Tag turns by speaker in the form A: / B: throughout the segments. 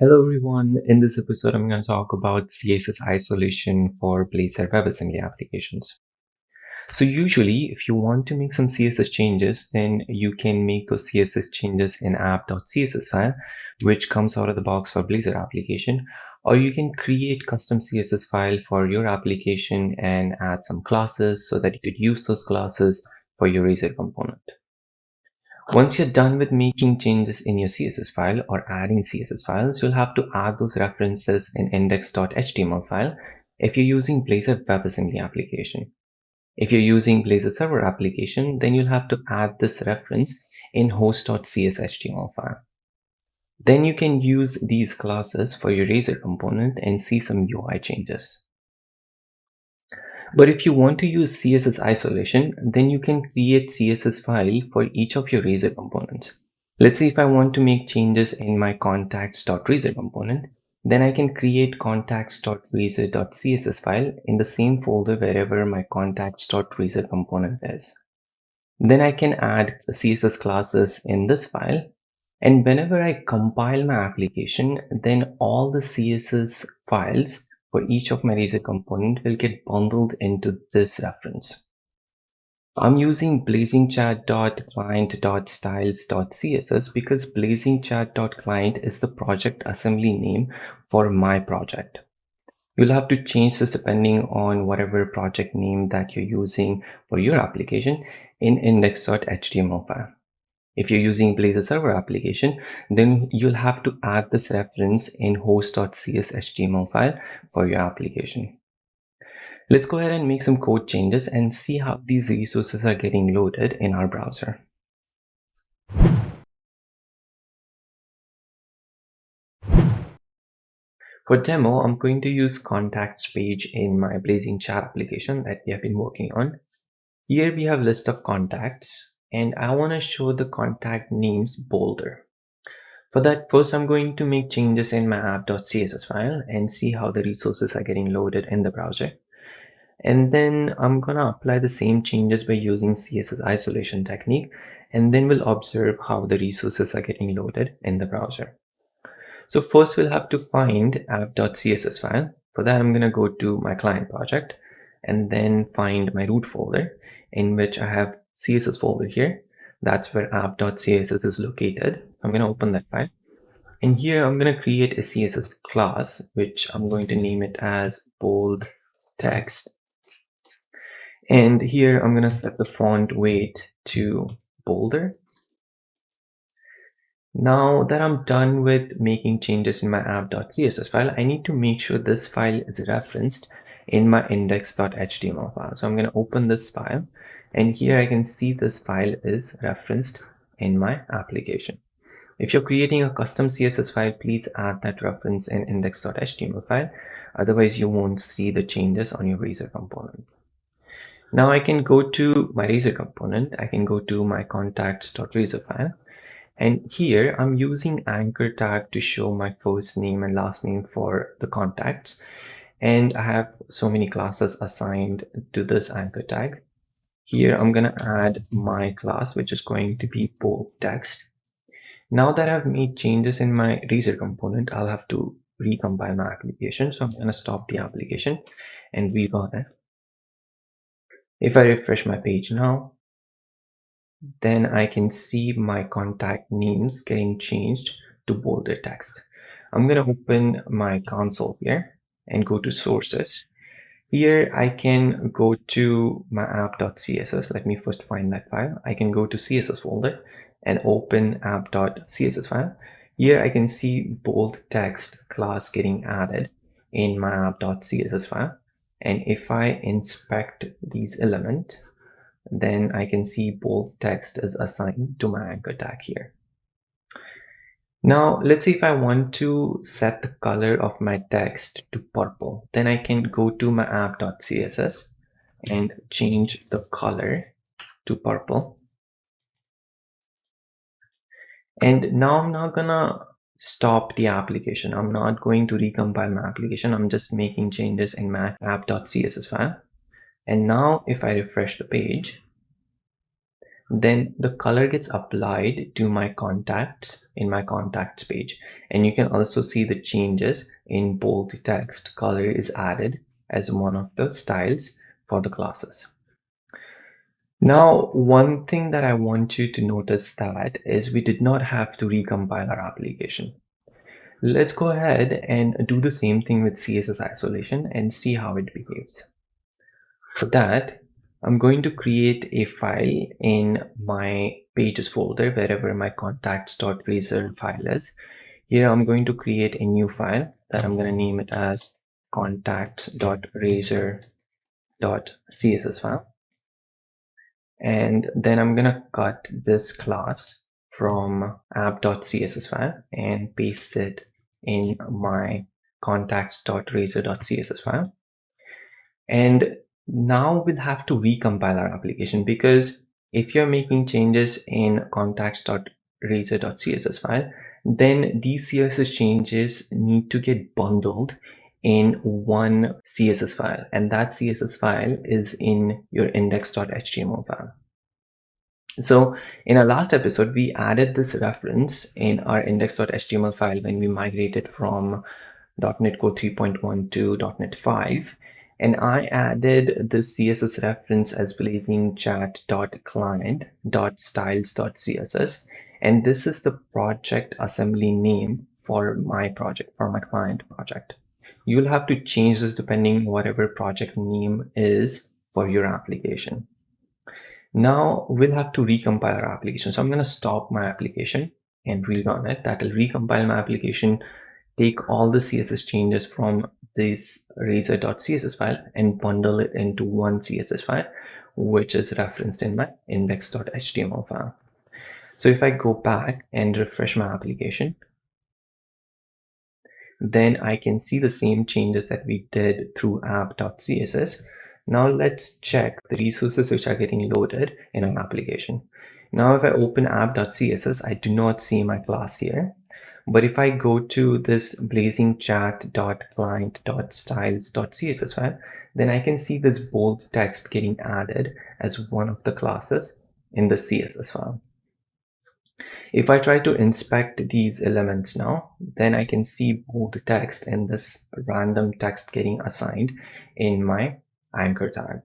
A: Hello everyone, in this episode I'm going to talk about CSS isolation for Blazor WebAssembly applications. So usually if you want to make some CSS changes, then you can make those CSS changes in app.css file, which comes out of the box for Blazor application, or you can create custom CSS file for your application and add some classes so that you could use those classes for your Razor component. Once you're done with making changes in your CSS file or adding CSS files, you'll have to add those references in index.html file if you're using Blazor WebAssembly application. If you're using Blazor Server application, then you'll have to add this reference in host.cshtml file. Then you can use these classes for your Razor component and see some UI changes. But if you want to use CSS isolation, then you can create CSS file for each of your Razor components. Let's say if I want to make changes in my contacts.razor component, then I can create contacts.razor.css file in the same folder wherever my contacts.razor component is. Then I can add CSS classes in this file. And whenever I compile my application, then all the CSS files for each of my Razor component will get bundled into this reference. I'm using blazingchat.client.styles.css because blazingchat.client is the project assembly name for my project. You'll have to change this depending on whatever project name that you're using for your application in index.html file. If you're using Blazor server application, then you'll have to add this reference in host.cshtml file for your application. Let's go ahead and make some code changes and see how these resources are getting loaded in our browser. For demo, I'm going to use contacts page in my Blazing chat application that we have been working on. Here we have list of contacts and I want to show the contact names bolder. For that, first I'm going to make changes in my app.css file and see how the resources are getting loaded in the browser. And then I'm gonna apply the same changes by using CSS isolation technique and then we'll observe how the resources are getting loaded in the browser. So first we'll have to find app.css file. For that, I'm gonna go to my client project and then find my root folder in which I have CSS folder here. That's where app.css is located. I'm going to open that file. And here I'm going to create a CSS class, which I'm going to name it as bold text. And here I'm going to set the font weight to bolder. Now that I'm done with making changes in my app.css file, I need to make sure this file is referenced in my index.html file. So I'm going to open this file and here I can see this file is referenced in my application. If you're creating a custom CSS file, please add that reference in index.html file. Otherwise, you won't see the changes on your Razor component. Now I can go to my Razor component. I can go to my contacts.razor file. And here I'm using anchor tag to show my first name and last name for the contacts. And I have so many classes assigned to this anchor tag. Here I'm going to add my class, which is going to be bold text. Now that I've made changes in my Razor component, I'll have to recompile my application. So I'm going to stop the application and rerun it. If I refresh my page now, then I can see my contact names getting changed to bolder text. I'm going to open my console here and go to sources here I can go to my app.css. Let me first find that file. I can go to CSS folder and open app.css file. Here I can see bold text class getting added in my app.css file. And if I inspect these elements, then I can see bold text is assigned to my anchor tag here. Now, let's see if I want to set the color of my text to purple, then I can go to my app.css and change the color to purple. And now I'm not gonna stop the application. I'm not going to recompile my application. I'm just making changes in my app.css file. And now if I refresh the page, then the color gets applied to my contacts in my contacts page. And you can also see the changes in bold text. Color is added as one of the styles for the classes. Now one thing that i want you to notice that is we did not have to recompile our application. Let's go ahead and do the same thing with css isolation and see how it behaves. For that I'm going to create a file in my pages folder wherever my contacts.razor file is. Here I'm going to create a new file that I'm going to name it as contacts.razor.css file. And then I'm going to cut this class from app.css file and paste it in my contacts.razor.css file. And now we'll have to recompile our application because if you're making changes in contacts.razor.css file, then these CSS changes need to get bundled in one CSS file and that CSS file is in your index.html file. So in our last episode, we added this reference in our index.html file when we migrated from .NET Core 3.1 to .NET 5 and I added the CSS reference as blazing chat.client.styles.css and this is the project assembly name for my project for my client project. You'll have to change this depending whatever project name is for your application. Now we'll have to recompile our application. So i'm going to stop my application and rerun it. That will recompile my application take all the css changes from this razor.css file and bundle it into one css file which is referenced in my index.html file. So if i go back and refresh my application then i can see the same changes that we did through app.css now let's check the resources which are getting loaded in our application. Now if i open app.css i do not see my class here but if I go to this blazing chat.client.styles.css file, then I can see this bold text getting added as one of the classes in the CSS file. If I try to inspect these elements now, then I can see bold text and this random text getting assigned in my anchor tag.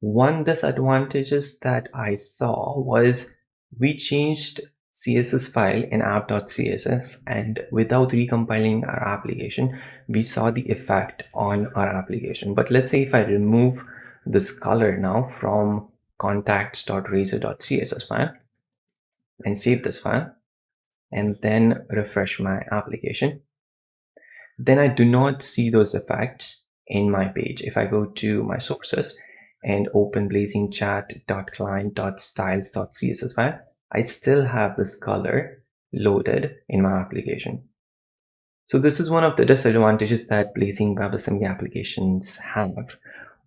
A: One disadvantages that I saw was we changed css file in app.css and without recompiling our application we saw the effect on our application. But let's say if i remove this color now from contacts.razor.css file and save this file and then refresh my application then i do not see those effects in my page. If i go to my sources and open blazing chat.client.styles.css file I still have this color loaded in my application. So this is one of the disadvantages that Blazor WebAssembly applications have.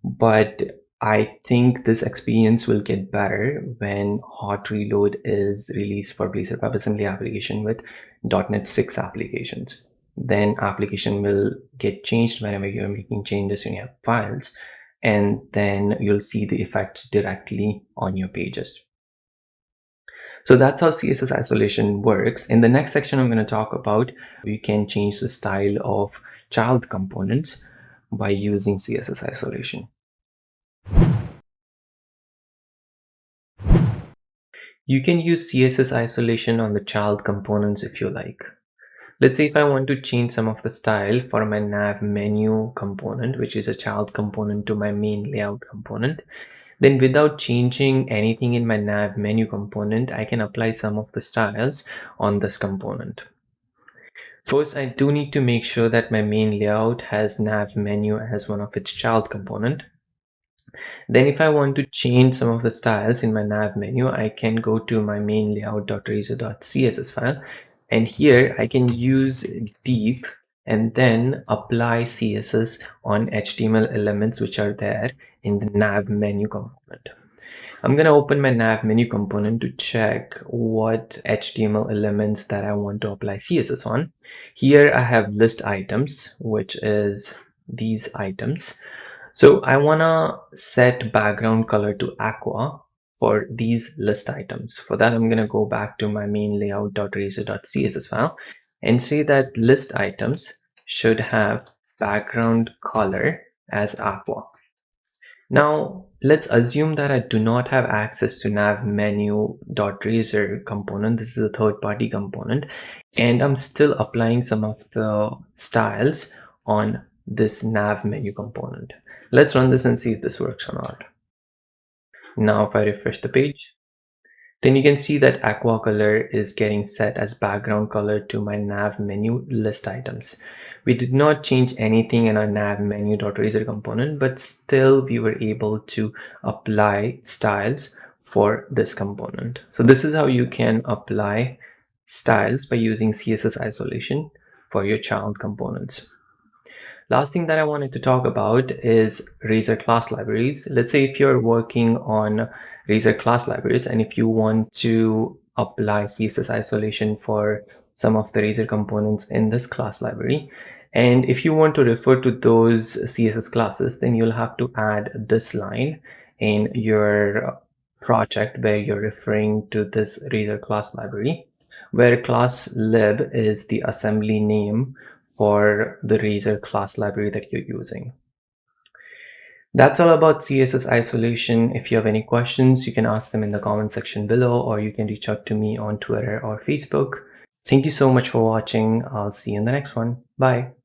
A: But I think this experience will get better when hot reload is released for Blazor WebAssembly application with .NET 6 applications. Then application will get changed whenever you're making changes in your files and then you'll see the effects directly on your pages. So that's how CSS isolation works. In the next section, I'm going to talk about you can change the style of child components by using CSS isolation. You can use CSS isolation on the child components if you like. Let's say if I want to change some of the style for my nav menu component, which is a child component to my main layout component, then without changing anything in my nav menu component, I can apply some of the styles on this component. First, I do need to make sure that my main layout has nav menu as one of its child component. Then if I want to change some of the styles in my nav menu, I can go to my main layout.razor.css file. And here I can use deep and then apply CSS on HTML elements which are there in the nav menu component. I'm going to open my nav menu component to check what HTML elements that I want to apply CSS on. Here I have list items, which is these items. So I want to set background color to aqua for these list items. For that, I'm going to go back to my main layout.razor.css file and say that list items should have background color as aqua. Now let's assume that I do not have access to nav menu.razor component. This is a third party component and I'm still applying some of the styles on this nav menu component. Let's run this and see if this works or not. Now if I refresh the page, then you can see that aqua color is getting set as background color to my nav menu list items. We did not change anything in our nav menu.razor component, but still we were able to apply styles for this component. So this is how you can apply styles by using CSS isolation for your child components. Last thing that I wanted to talk about is Razor class libraries. Let's say if you're working on Razor class libraries and if you want to apply CSS isolation for some of the Razor components in this class library. And if you want to refer to those CSS classes, then you'll have to add this line in your project where you're referring to this Razor class library, where class lib is the assembly name for the Razor class library that you're using. That's all about CSS isolation. If you have any questions, you can ask them in the comment section below, or you can reach out to me on Twitter or Facebook. Thank you so much for watching. I'll see you in the next one. Bye.